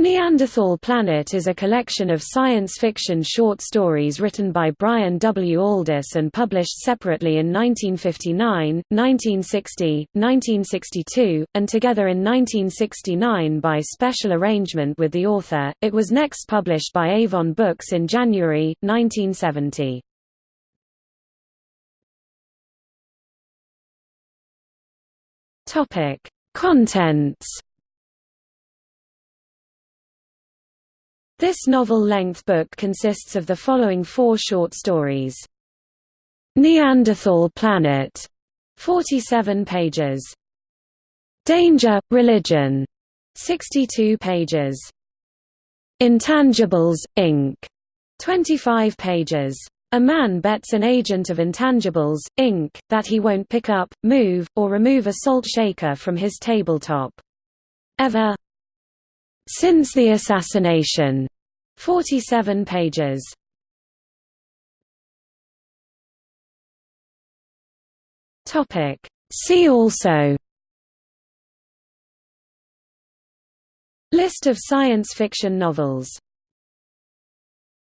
Neanderthal Planet is a collection of science fiction short stories written by Brian W. Aldiss and published separately in 1959, 1960, 1962, and together in 1969 by special arrangement with the author. It was next published by Avon Books in January, 1970. Contents This novel-length book consists of the following four short stories. Neanderthal Planet, 47 pages. Danger, Religion, 62 pages. Intangibles, Inc., 25 pages. A man bets an agent of Intangibles, Inc., that he won't pick up, move, or remove a salt shaker from his tabletop. Ever since the assassination. 47 pages. Topic. See also List of science fiction novels